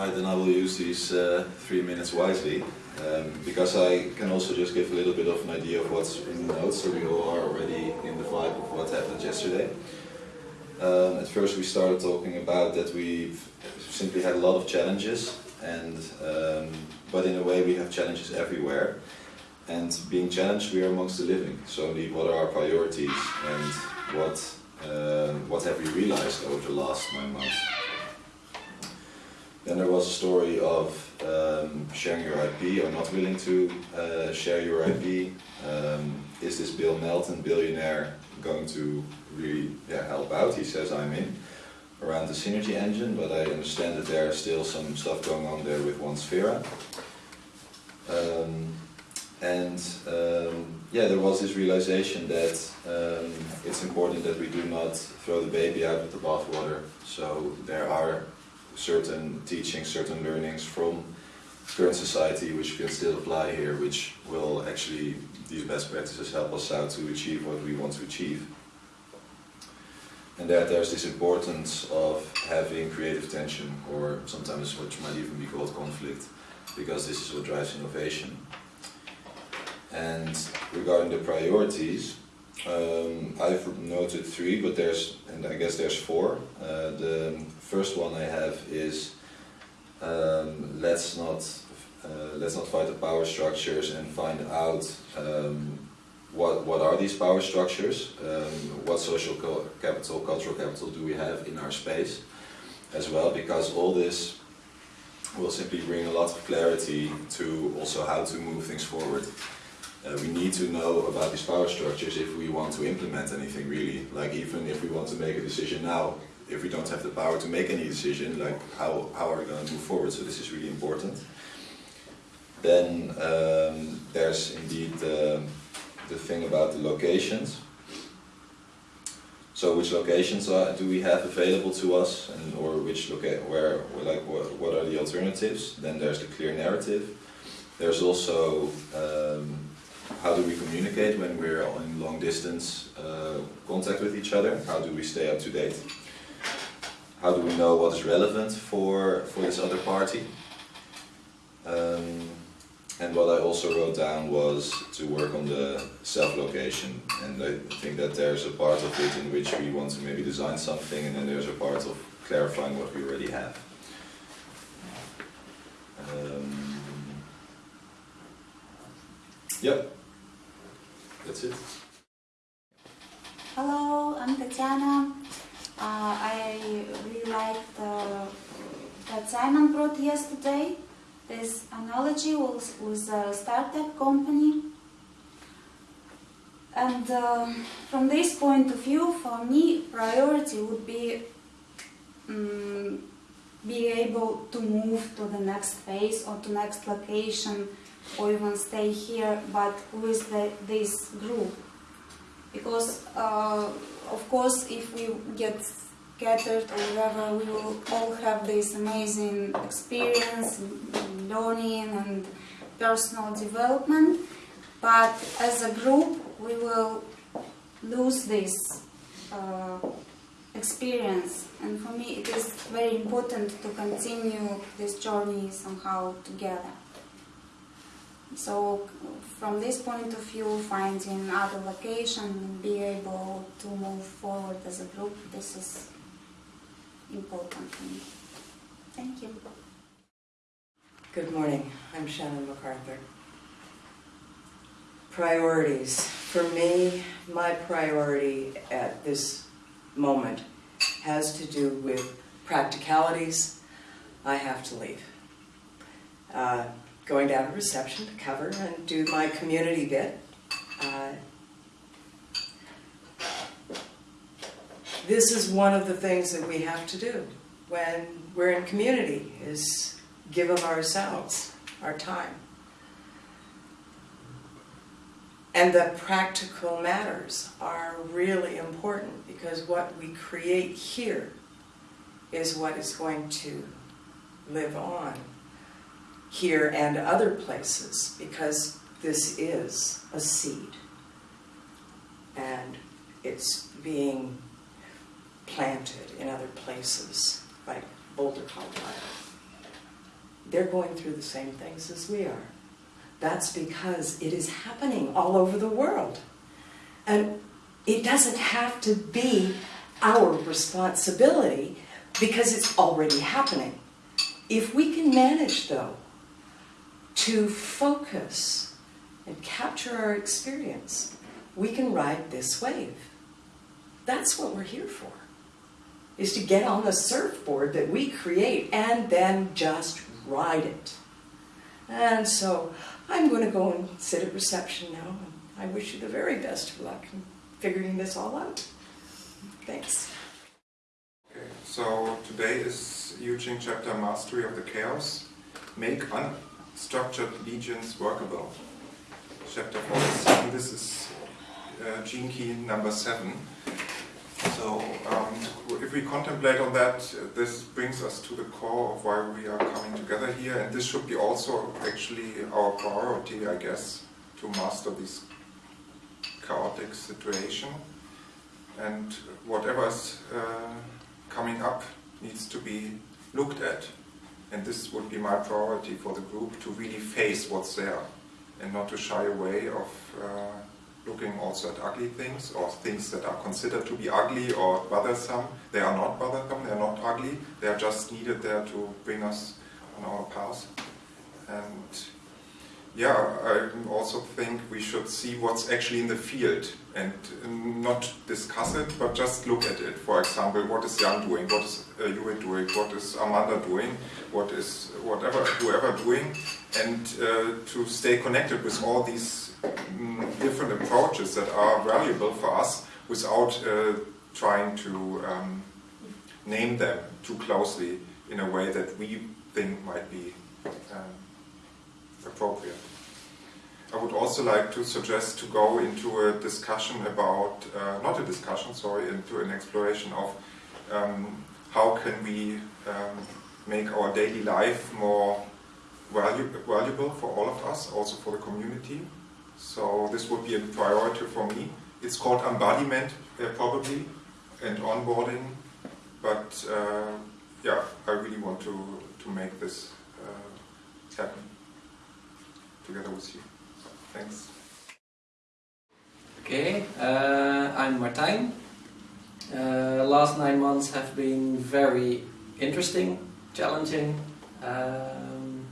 Right, then I will use these uh, three minutes wisely, um, because I can also just give a little bit of an idea of what's in the notes, so we all are already in the vibe of what happened yesterday. Um, at first we started talking about that we've simply had a lot of challenges, and um, but in a way we have challenges everywhere. And being challenged, we are amongst the living. So indeed, what are our priorities, and what uh, what have we realized over the last nine months? Then there was a story of um, sharing your IP or not willing to uh, share your IP. Um, is this Bill Melton, billionaire, going to really yeah, help out? He says I'm in around the synergy engine, but I understand that there is still some stuff going on there with one Sphera. Um, and um, yeah, there was this realization that um, it's important that we do not throw the baby out with the bathwater. So there are certain teachings, certain learnings from current society which can still apply here, which will actually, these best practices help us out to achieve what we want to achieve. And that there's this importance of having creative tension, or sometimes what might even be called conflict, because this is what drives innovation. And regarding the priorities, um, I've noted three, but there's, and I guess there's four. Uh, the first one I have is um, let's not uh, let's not fight the power structures and find out um, what what are these power structures, um, what social capital, cultural capital do we have in our space, as well, because all this will simply bring a lot of clarity to also how to move things forward. Uh, we need to know about these power structures if we want to implement anything really. Like even if we want to make a decision now, if we don't have the power to make any decision, like how, how are we going to move forward? So this is really important. Then um, there's indeed the, the thing about the locations. So which locations are, do we have available to us, and or which loca where, like what, what are the alternatives? Then there's the clear narrative. There's also um, how do we communicate when we're in long distance uh, contact with each other? How do we stay up to date? How do we know what is relevant for, for this other party? Um, and what I also wrote down was to work on the self-location. And I think that there's a part of it in which we want to maybe design something and then there's a part of clarifying what we already have. Um, yep. That's it. Hello, I'm Tatiana. Uh, I really liked uh, that Simon brought yesterday. This analogy was, was a startup company. And uh, from this point of view, for me, priority would be um, be able to move to the next phase or to next location or even stay here, but with the, this group. Because, uh, of course, if we get scattered or whatever, we will all have this amazing experience, learning and personal development. But as a group, we will lose this uh, experience. And for me, it is very important to continue this journey somehow together. So from this point of view, finding other location and be able to move forward as a group, this is important for me. Thank you. Good morning. I'm Shannon MacArthur. Priorities. For me, my priority at this moment has to do with practicalities. I have to leave. Uh, going down to reception to cover and do my community bit. Uh, this is one of the things that we have to do when we're in community, is give of ourselves, our time. And the practical matters are really important because what we create here is what is going to live on here and other places because this is a seed and it's being planted in other places like Boulder, Colorado. they're going through the same things as we are. That's because it is happening all over the world. And it doesn't have to be our responsibility because it's already happening. If we can manage, though, to focus and capture our experience, we can ride this wave. That's what we're here for, is to get on the surfboard that we create and then just ride it. And so I'm going to go and sit at reception now. I wish you the very best of luck in figuring this all out. Thanks. Okay, so today is Eugene chapter Mastery of the Chaos. Make unstructured legions workable. Chapter 47, this is uh, gene key number 7. So um, if we contemplate on that, this brings us to the core of why we are coming together here. And this should be also actually our priority, I guess, to master this chaotic situation. And whatever is uh, coming up needs to be looked at. And this would be my priority for the group to really face what's there and not to shy away of uh, looking also at ugly things or things that are considered to be ugly or bothersome. They are not bothersome, they are not ugly, they are just needed there to bring us on our path. And yeah, I also think we should see what's actually in the field and not discuss it, but just look at it. For example, what is Jan doing? What is uh, doing? What is Amanda doing? What is whatever, whoever doing? And uh, to stay connected with all these um, different approaches that are valuable for us without uh, trying to um, name them too closely in a way that we think might be um, appropriate. I would also like to suggest to go into a discussion about, uh, not a discussion, sorry, into an exploration of um, how can we um, make our daily life more valu valuable for all of us, also for the community. So this would be a priority for me. It's called embodiment, uh, probably, and onboarding, but uh, yeah, I really want to, to make this uh, happen together with you. Thanks. Okay, uh, I'm Martijn. Uh, last nine months have been very interesting, challenging. Um,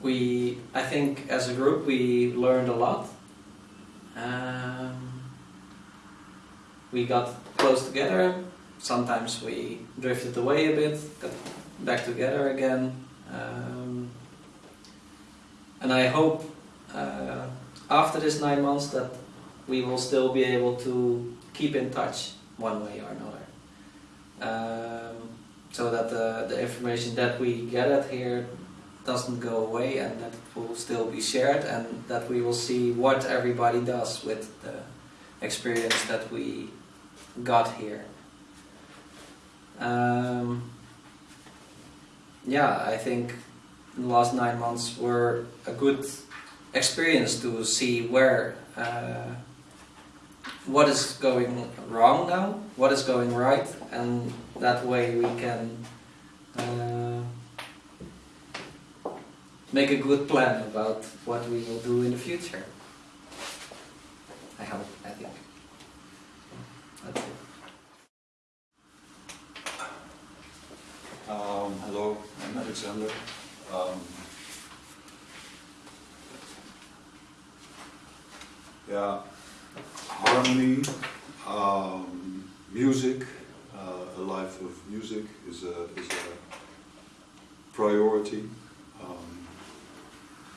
we, I think, as a group, we learned a lot. Um, we got close together. Sometimes we drifted away a bit, got back together again. Um, and I hope uh, after this nine months that we will still be able to keep in touch one way or another. Um, so that the, the information that we gathered here doesn't go away and that will still be shared and that we will see what everybody does with the experience that we got here. Um, yeah, I think the last nine months were a good experience to see where uh, what is going wrong now, what is going right, and that way we can uh, make a good plan about what we will do in the future. I hope, I think. That's it. Um, hello, I'm Alexander. Um, yeah, harmony, um, music, uh, a life of music is a, is a priority. Um,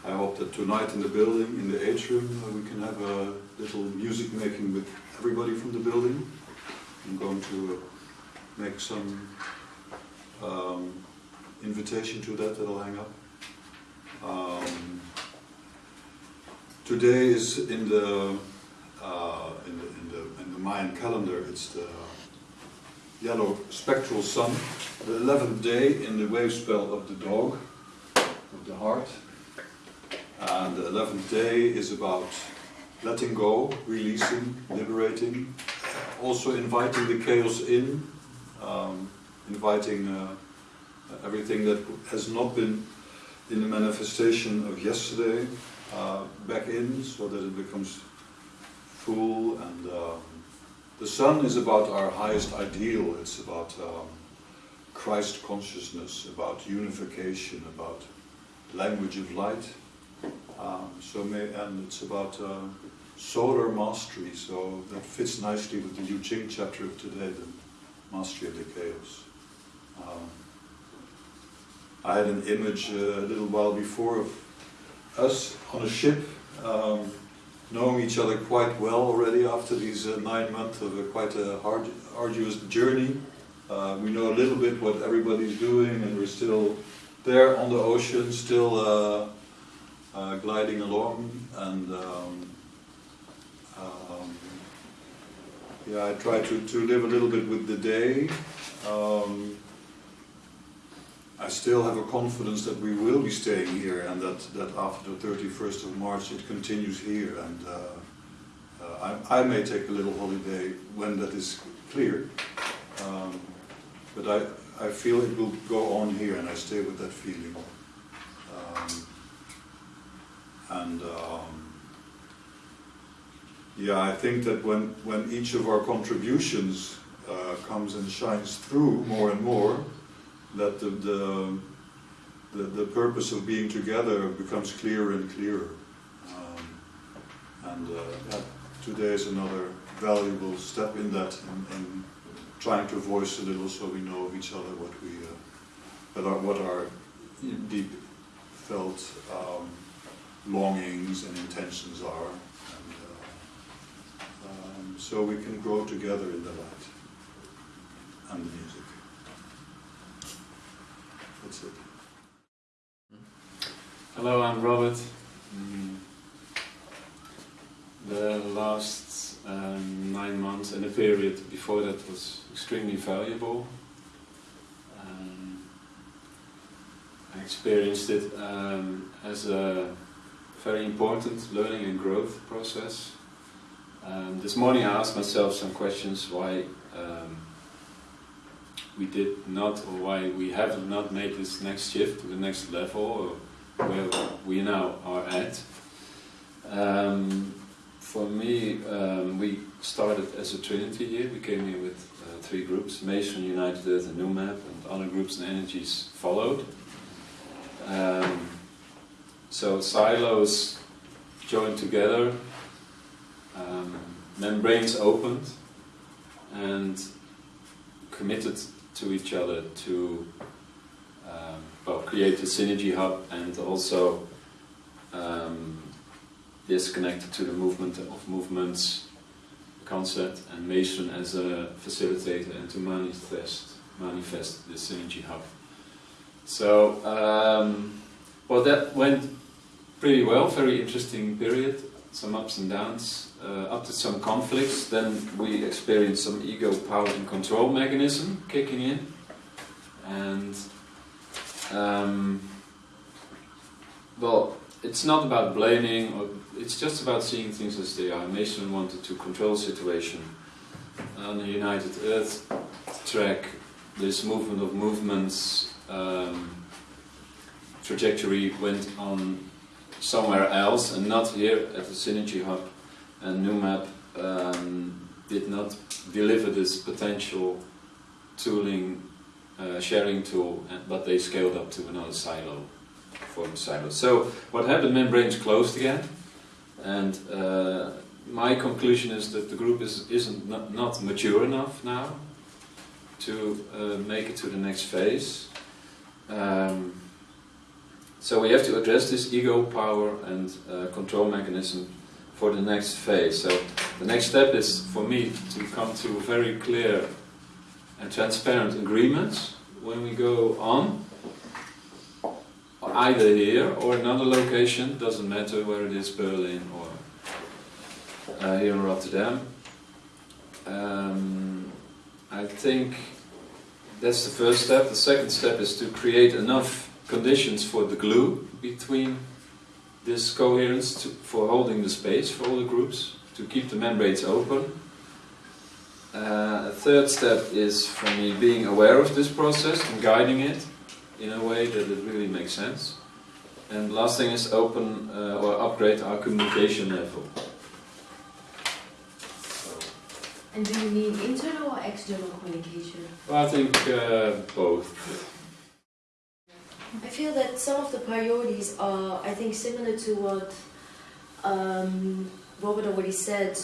I hope that tonight in the building, in the atrium, uh, we can have a little music making with everybody from the building. I'm going to uh, make some um, invitation to that that I'll hang up. Um, today is in the, uh, in the in the in the Mayan calendar. It's the yellow spectral sun, the eleventh day in the wave spell of the dog, of the heart. And the eleventh day is about letting go, releasing, liberating, also inviting the chaos in, um, inviting. Uh, everything that has not been in the manifestation of yesterday uh, back in so that it becomes full and um, the sun is about our highest ideal. It's about um, Christ consciousness about unification about language of light. Um, so may, and it's about uh, solar mastery so that fits nicely with the Yu Ching chapter of today the mastery of the chaos. Um, I had an image uh, a little while before of us on a ship, um, knowing each other quite well already after these uh, nine months of a quite a hard, arduous journey. Uh, we know a little bit what everybody's doing, and we're still there on the ocean, still uh, uh, gliding along. And um, um, yeah, I try to, to live a little bit with the day. Um, I still have a confidence that we will be staying here and that, that after the 31st of March it continues here. And uh, uh, I, I may take a little holiday when that is clear. Um, but I, I feel it will go on here and I stay with that feeling. Um, and um, yeah I think that when, when each of our contributions uh, comes and shines through more and more that the, the, the, the, purpose of being together becomes clearer and clearer. Um, and uh, yeah, today is another valuable step in that, in, in, trying to voice a little so we know of each other what we, uh, what, our, what our deep felt um, longings and intentions are. And, uh, um, so we can grow together in the light and the music. That's it. Hello, I'm Robert. Mm. The last um, nine months and the period before that was extremely valuable. Um, I experienced it um, as a very important learning and growth process. Um, this morning I asked myself some questions why um, we did not or why we have not made this next shift to the next level or where we now are at. Um, for me, um, we started as a trinity here. We came here with uh, three groups, Mason, United Earth and New Map, and other groups and energies followed. Um, so silos joined together, um, membranes opened, and committed to each other to um, well, create a synergy hub and also um, this connected to the movement of movements concept and Mason as a facilitator and to manifest manifest the synergy hub. So um, well that went pretty well, very interesting period, some ups and downs, uh, up to some conflicts. Then we experienced some ego, power, and control mechanism kicking in, and um, well, it's not about blaming, or it's just about seeing things as they are. Mason wanted to control the situation. On the United Earth track, this movement of movements um, trajectory went on somewhere else and not here at the Synergy Hub and NewMap um, did not deliver this potential tooling uh, sharing tool, but they scaled up to another silo, form silo. So what happened? Membranes closed again, and uh, my conclusion is that the group is isn't not, not mature enough now to uh, make it to the next phase. Um, so we have to address this ego, power, and uh, control mechanism for the next phase. So the next step is for me to come to very clear and transparent agreements when we go on, either here or another location, doesn't matter where it is, Berlin or uh, here in Rotterdam. Um, I think that's the first step. The second step is to create enough conditions for the glue between this coherence to, for holding the space for all the groups, to keep the membranes open. Uh, a third step is for me being aware of this process and guiding it, in a way that it really makes sense. And last thing is open uh, or upgrade our communication level. And do you mean internal or external communication? well, I think uh, both. I feel that some of the priorities are, I think, similar to what um, Robert already said,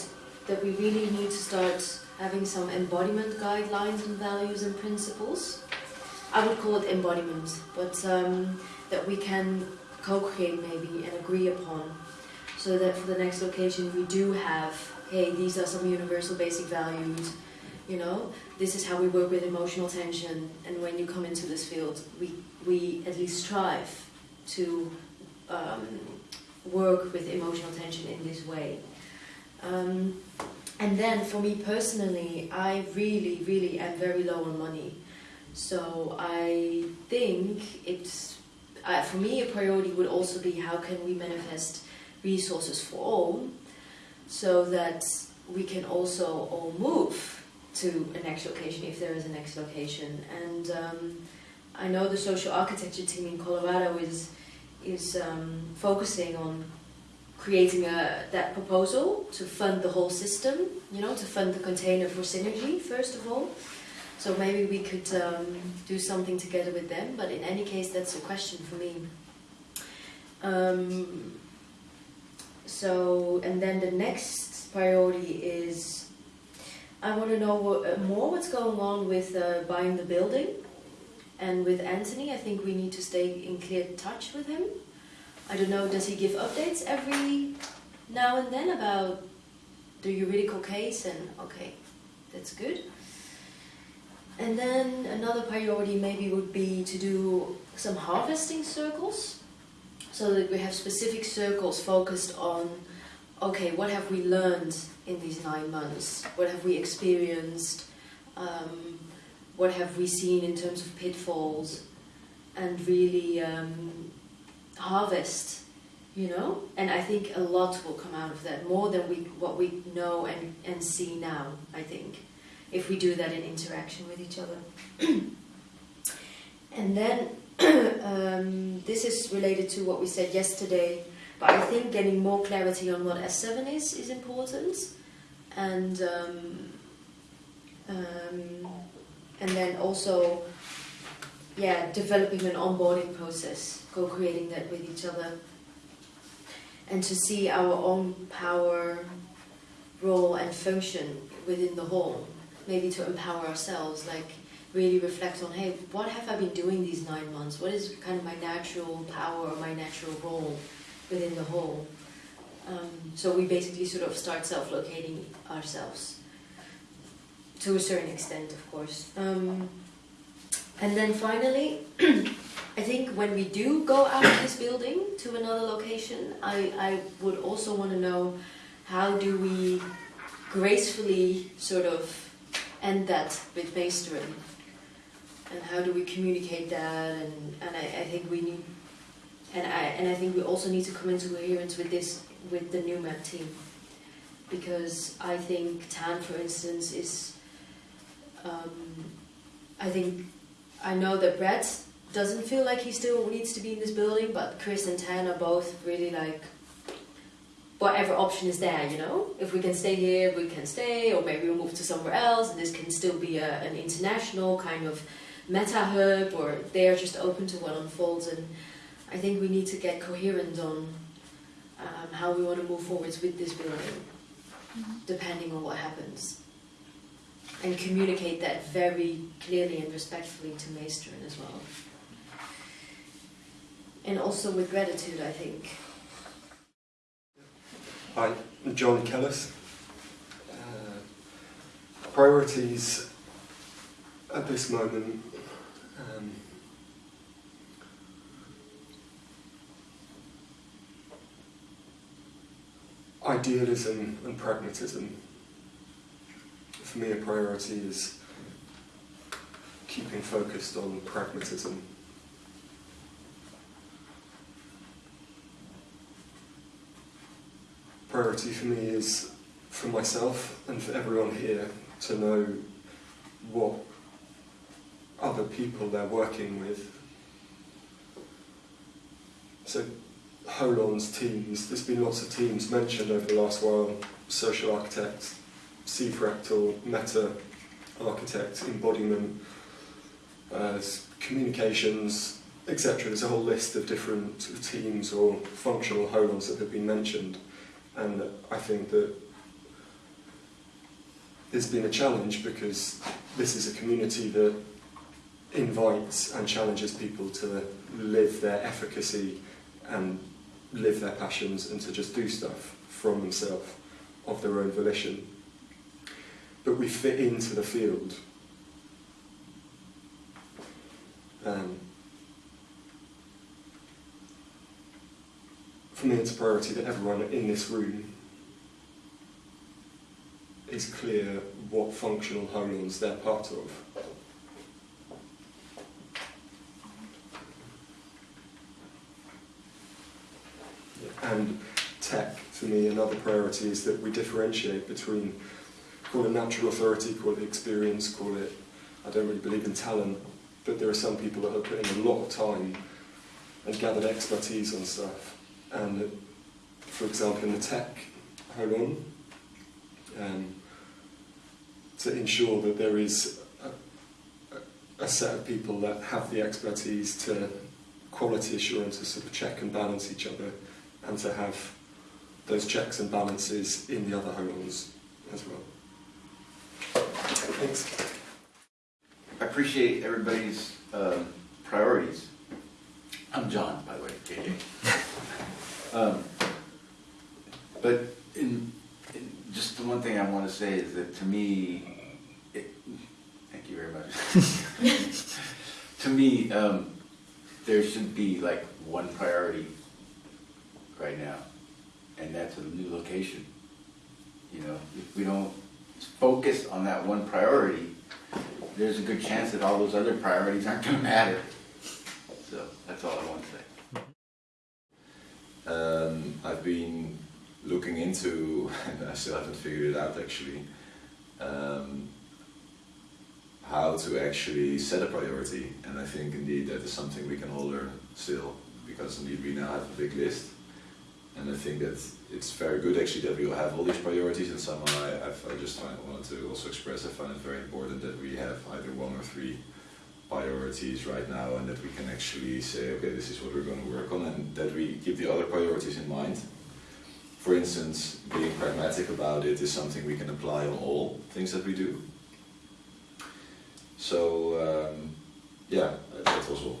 that we really need to start having some embodiment guidelines and values and principles. I would call it embodiment, but um, that we can co-create maybe and agree upon, so that for the next location we do have, hey, these are some universal basic values, you know, this is how we work with emotional tension, and when you come into this field, we we at least strive to um, work with emotional tension in this way. Um, and then for me personally, I really, really am very low on money. So I think it's, uh, for me, a priority would also be how can we manifest resources for all so that we can also all move to a next location if there is a next location. And um, I know the social architecture team in Colorado is is um, focusing on creating a that proposal to fund the whole system. You know, to fund the container for synergy first of all. So maybe we could um, do something together with them. But in any case, that's a question for me. Um, so and then the next priority is I want to know uh, more what's going on with uh, buying the building. And with Anthony, I think we need to stay in clear touch with him. I don't know, does he give updates every now and then about the juridical case? And okay, that's good. And then another priority maybe would be to do some harvesting circles so that we have specific circles focused on okay, what have we learned in these nine months? What have we experienced? Um, what have we seen in terms of pitfalls? And really um, harvest, you know? And I think a lot will come out of that, more than we, what we know and, and see now, I think, if we do that in interaction with each other. and then um, this is related to what we said yesterday but I think getting more clarity on what S7 is is important, and um, um, and then also, yeah, developing an onboarding process, co-creating that with each other, and to see our own power, role, and function within the whole. Maybe to empower ourselves, like really reflect on, hey, what have I been doing these nine months? What is kind of my natural power or my natural role? Within the whole. Um, so we basically sort of start self-locating ourselves to a certain extent, of course. Um, and then finally, I think when we do go out of this building to another location, I, I would also want to know how do we gracefully sort of end that with Meisteren? And how do we communicate that? And, and I, I think we need and I and I think we also need to come into coherence with this with the new map team because I think Tan, for instance, is um, I think I know that Brett doesn't feel like he still needs to be in this building, but Chris and Tan are both really like whatever option is there, you know. If we can stay here, we can stay, or maybe we'll move to somewhere else. And this can still be a, an international kind of meta hub, or they are just open to what unfolds and I think we need to get coherent on um, how we want to move forwards with this building, mm-hmm. depending on what happens. And communicate that very clearly and respectfully to Meisteren as well. And also with gratitude, I think. Hi, I'm John Kellis. Uh, priorities at this moment. Um, idealism and pragmatism. For me, a priority is keeping focused on pragmatism. Priority for me is for myself and for everyone here to know what other people they're working with So Holon's teams, there's been lots of teams mentioned over the last while, social architects, C-fractal, meta architect, embodiment, uh, communications, etc. There's a whole list of different teams or functional holons that have been mentioned, and I think that there's been a challenge because this is a community that invites and challenges people to live their efficacy and live their passions and to just do stuff from themselves of their own volition. But we fit into the field. Um, for me, it's a priority that everyone in this room is clear what functional holons they're part of. And tech, for is that we differentiate between, call it natural authority, call it experience, call it, I don't really believe in talent, but there are some people that have put in a lot of time and gathered expertise on stuff. And for example, in the tech holon, um, to ensure that there is a, a set of people that have the expertise to quality assurance to sort of check and balance each other and to have those checks and balances in the other holons as well. Thanks. I appreciate everybody's um, priorities. I'm John, by the way, JJ. um, but in, in, just the one thing I want to say is that to me, it, thank you very much. to me, um, there should be like one priority right now, and that's a new location. You know, if we don't focus on that one priority, there's a good chance that all those other priorities aren't going to matter. So that's all I want to say. Um, I've been looking into, and I still haven't figured it out actually, um, how to actually set a priority. And I think indeed that is something we can all learn still, because indeed we now have a big list. And I think that it's very good actually that we all have all these priorities and somehow I, I just find, wanted to also express I find it very important that we have either one or three priorities right now and that we can actually say okay this is what we're going to work on and that we keep the other priorities in mind. For instance, being pragmatic about it is something we can apply on all things that we do. So um, yeah, that's also